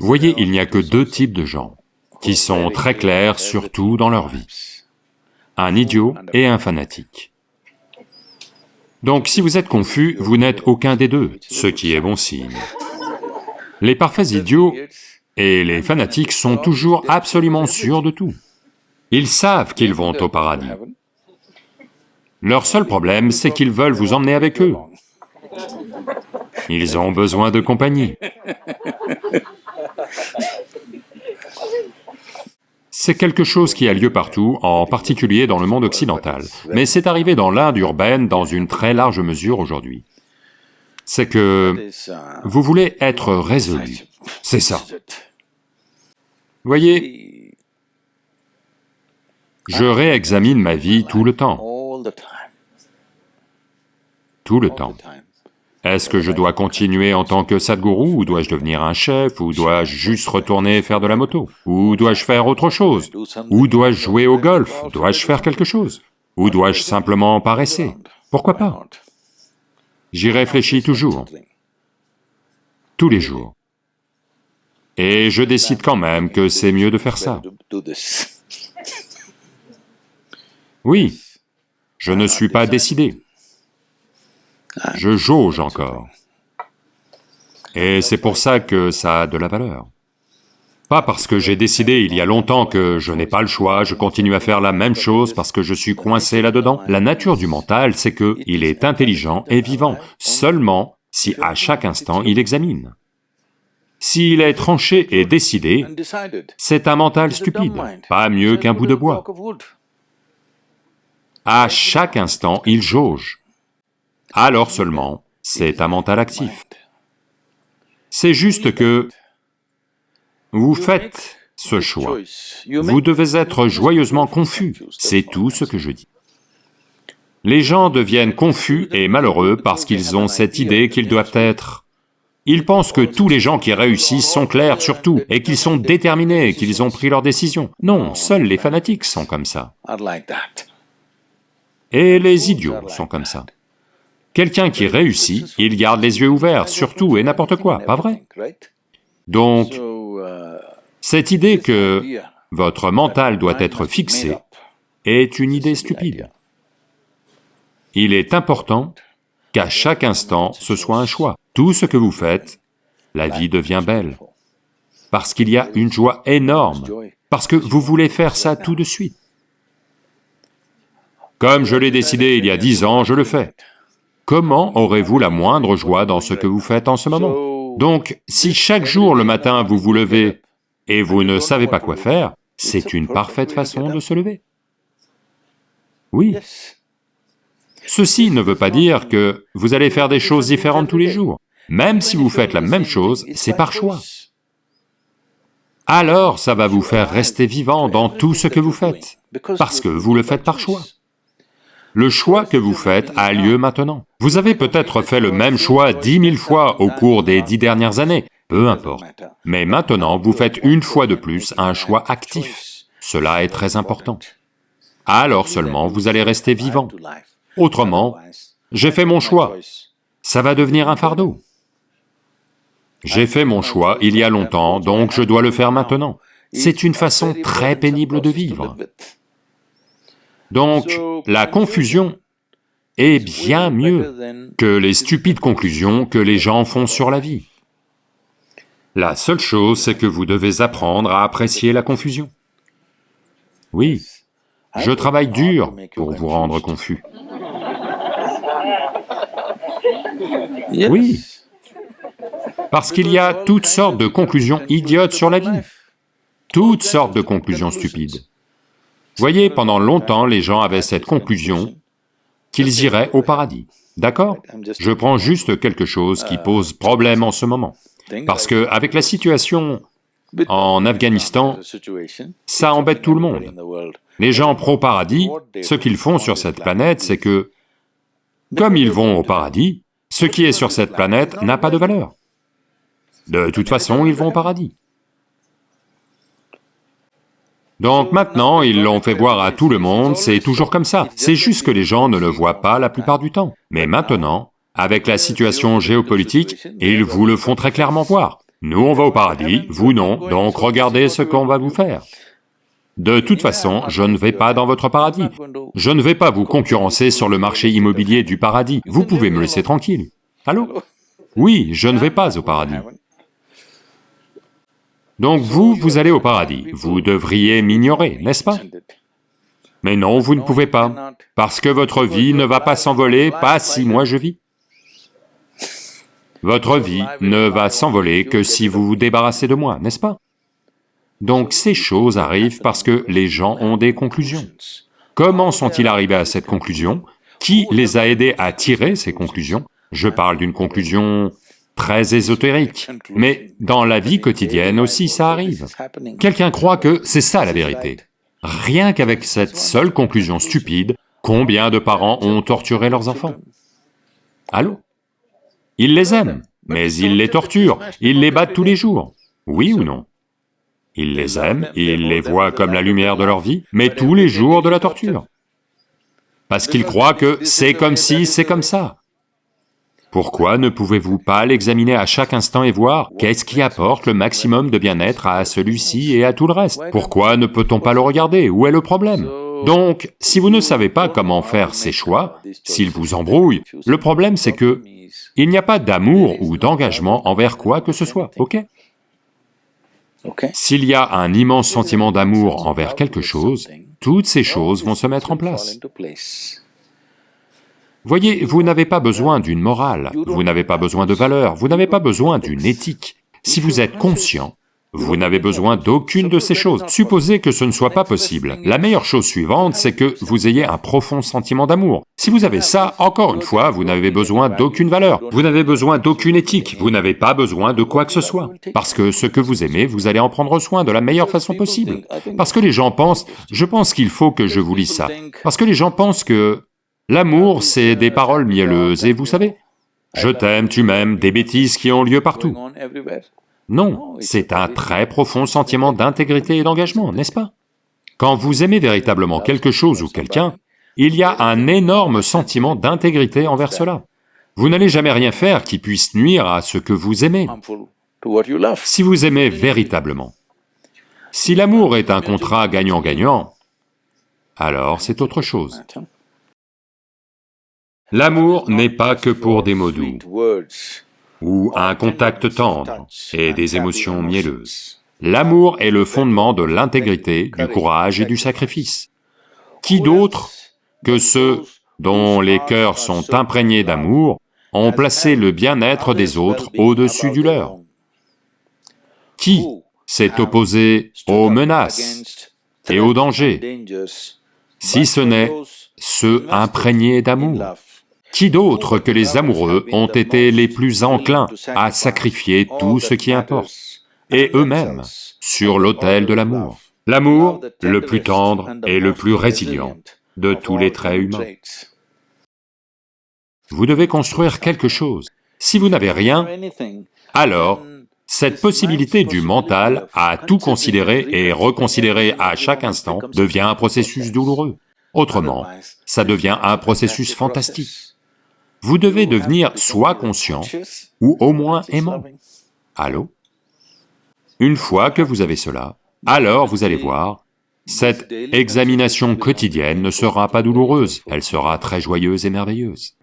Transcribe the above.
Voyez, il n'y a que deux types de gens qui sont très clairs, surtout dans leur vie. Un idiot et un fanatique. Donc si vous êtes confus, vous n'êtes aucun des deux, ce qui est bon signe. Les parfaits idiots et les fanatiques sont toujours absolument sûrs de tout. Ils savent qu'ils vont au paradis. Leur seul problème, c'est qu'ils veulent vous emmener avec eux. Ils ont besoin de compagnie. C'est quelque chose qui a lieu partout, en particulier dans le monde occidental, mais c'est arrivé dans l'Inde urbaine dans une très large mesure aujourd'hui. C'est que vous voulez être résolu, c'est ça. Voyez, je réexamine ma vie tout le temps, tout le temps. Est-ce que je dois continuer en tant que Sadhguru, ou dois-je devenir un chef, ou dois-je juste retourner faire de la moto Ou dois-je faire autre chose Ou dois-je jouer au golf Dois-je faire quelque chose Ou dois-je simplement paresser? Pourquoi pas? J'y réfléchis toujours, tous les jours. Et je décide quand même que c'est mieux de faire ça. Oui, je ne suis pas décidé. Je jauge encore. Et c'est pour ça que ça a de la valeur. Pas parce que j'ai décidé il y a longtemps que je n'ai pas le choix, je continue à faire la même chose parce que je suis coincé là-dedans. La nature du mental, c'est que il est intelligent et vivant, seulement si à chaque instant il examine. S'il est tranché et décidé, c'est un mental stupide, pas mieux qu'un bout de bois. À chaque instant, il jauge alors seulement c'est un mental actif. C'est juste que vous faites ce choix, vous devez être joyeusement confus, c'est tout ce que je dis. Les gens deviennent confus et malheureux parce qu'ils ont cette idée qu'ils doivent être... Ils pensent que tous les gens qui réussissent sont clairs sur tout, et qu'ils sont déterminés, qu'ils ont pris leur décision. Non, seuls les fanatiques sont comme ça. Et les idiots sont comme ça. Quelqu'un qui réussit, il garde les yeux ouverts sur tout et n'importe quoi, pas vrai? Donc, cette idée que votre mental doit être fixé est une idée stupide. Il est important qu'à chaque instant, ce soit un choix. Tout ce que vous faites, la vie devient belle. Parce qu'il y a une joie énorme, parce que vous voulez faire ça tout de suite. Comme je l'ai décidé il y a dix ans, je le fais. Comment aurez-vous la moindre joie dans ce que vous faites en ce moment? Donc, si chaque jour le matin vous vous levez et vous ne savez pas quoi faire, c'est une parfaite façon de se lever. Oui. Ceci ne veut pas dire que vous allez faire des choses différentes tous les jours. Même si vous faites la même chose, c'est par choix. Alors ça va vous faire rester vivant dans tout ce que vous faites, parce que vous le faites par choix. Le choix que vous faites a lieu maintenant. Vous avez peut-être fait le même choix dix mille fois au cours des dix dernières années, peu importe. Mais maintenant, vous faites une fois de plus un choix actif. Cela est très important. Alors seulement vous allez rester vivant. Autrement, j'ai fait mon choix, ça va devenir un fardeau. J'ai fait mon choix il y a longtemps, donc je dois le faire maintenant. C'est une façon très pénible de vivre. Donc, la confusion est bien mieux que les stupides conclusions que les gens font sur la vie. La seule chose, c'est que vous devez apprendre à apprécier la confusion. Oui, je travaille dur pour vous rendre confus. Oui, parce qu'il y a toutes sortes de conclusions idiotes sur la vie, toutes sortes de conclusions stupides. Voyez, pendant longtemps, les gens avaient cette conclusion qu'ils iraient au paradis, d'accord? Je prends juste quelque chose qui pose problème en ce moment, parce que avec la situation en Afghanistan, ça embête tout le monde. Les gens pro-paradis, ce qu'ils font sur cette planète, c'est que, comme ils vont au paradis, ce qui est sur cette planète n'a pas de valeur. De toute façon, ils vont au paradis. Donc maintenant, ils l'ont fait voir à tout le monde, c'est toujours comme ça. C'est juste que les gens ne le voient pas la plupart du temps. Mais maintenant, avec la situation géopolitique, ils vous le font très clairement voir. Nous on va au paradis, vous non, donc regardez ce qu'on va vous faire. De toute façon, je ne vais pas dans votre paradis. Je ne vais pas vous concurrencer sur le marché immobilier du paradis, vous pouvez me laisser tranquille. Allô? Oui, je ne vais pas au paradis. Donc vous, vous allez au paradis, vous devriez m'ignorer, n'est-ce pas? Mais non, vous ne pouvez pas, parce que votre vie ne va pas s'envoler, pas si moi je vis. Votre vie ne va s'envoler que si vous vous débarrassez de moi, n'est-ce pas? Donc ces choses arrivent parce que les gens ont des conclusions. Comment sont-ils arrivés à cette conclusion? Qui les a aidés à tirer ces conclusions? Je parle d'une conclusion très ésotérique, mais dans la vie quotidienne aussi ça arrive. Quelqu'un croit que c'est ça la vérité. Rien qu'avec cette seule conclusion stupide, combien de parents ont torturé leurs enfants? Allô? Ils les aiment, mais ils les torturent, ils les battent tous les jours, oui ou non? Ils les aiment, ils les voient comme la lumière de leur vie, mais tous les jours de la torture. Parce qu'ils croient que c'est comme si, c'est comme ça. Pourquoi ne pouvez-vous pas l'examiner à chaque instant et voir qu'est-ce qui apporte le maximum de bien-être à celui-ci et à tout le reste? Pourquoi ne peut-on pas le regarder? Où est le problème? Donc, si vous ne savez pas comment faire ces choix, s'ils vous embrouillent, le problème c'est que il n'y a pas d'amour ou d'engagement envers quoi que ce soit, ok? S'il y a un immense sentiment d'amour envers quelque chose, toutes ces choses vont se mettre en place. Voyez, vous n'avez pas besoin d'une morale, vous n'avez pas besoin de valeurs, vous n'avez pas besoin d'une éthique. Si vous êtes conscient, vous n'avez besoin d'aucune de ces choses. Supposez que ce ne soit pas possible. La meilleure chose suivante, c'est que vous ayez un profond sentiment d'amour. Si vous avez ça, encore une fois, vous n'avez besoin d'aucune valeur, vous n'avez besoin d'aucune éthique, vous n'avez pas besoin de quoi que ce soit. Parce que ce que vous aimez, vous allez en prendre soin de la meilleure façon possible. Parce que les gens pensent, je pense qu'il faut que je vous lise ça. Parce que les gens pensent que l'amour, c'est des paroles mielleuses, et vous savez, je t'aime, tu m'aimes, des bêtises qui ont lieu partout. Non, c'est un très profond sentiment d'intégrité et d'engagement, n'est-ce pas? Quand vous aimez véritablement quelque chose ou quelqu'un, il y a un énorme sentiment d'intégrité envers cela. Vous n'allez jamais rien faire qui puisse nuire à ce que vous aimez. Si vous aimez véritablement, si l'amour est un contrat gagnant-gagnant, alors c'est autre chose. L'amour n'est pas que pour des mots doux ou un contact tendre et des émotions mielleuses. L'amour est le fondement de l'intégrité, du courage et du sacrifice. Qui d'autre que ceux dont les cœurs sont imprégnés d'amour ont placé le bien-être des autres au-dessus du leur? Qui s'est opposé aux menaces et aux dangers, si ce n'est ceux imprégnés d'amour? Qui d'autre que les amoureux ont été les plus enclins à sacrifier tout ce qui importe, et eux-mêmes, sur l'autel de l'amour? L'amour, le plus tendre et le plus résilient de tous les traits humains. Vous devez construire quelque chose. Si vous n'avez rien, alors cette possibilité du mental à tout considérer et reconsidérer à chaque instant devient un processus douloureux. Autrement, ça devient un processus fantastique vous devez devenir soit conscient, ou au moins aimant. Allô? Une fois que vous avez cela, alors vous allez voir, cette examination quotidienne ne sera pas douloureuse, elle sera très joyeuse et merveilleuse.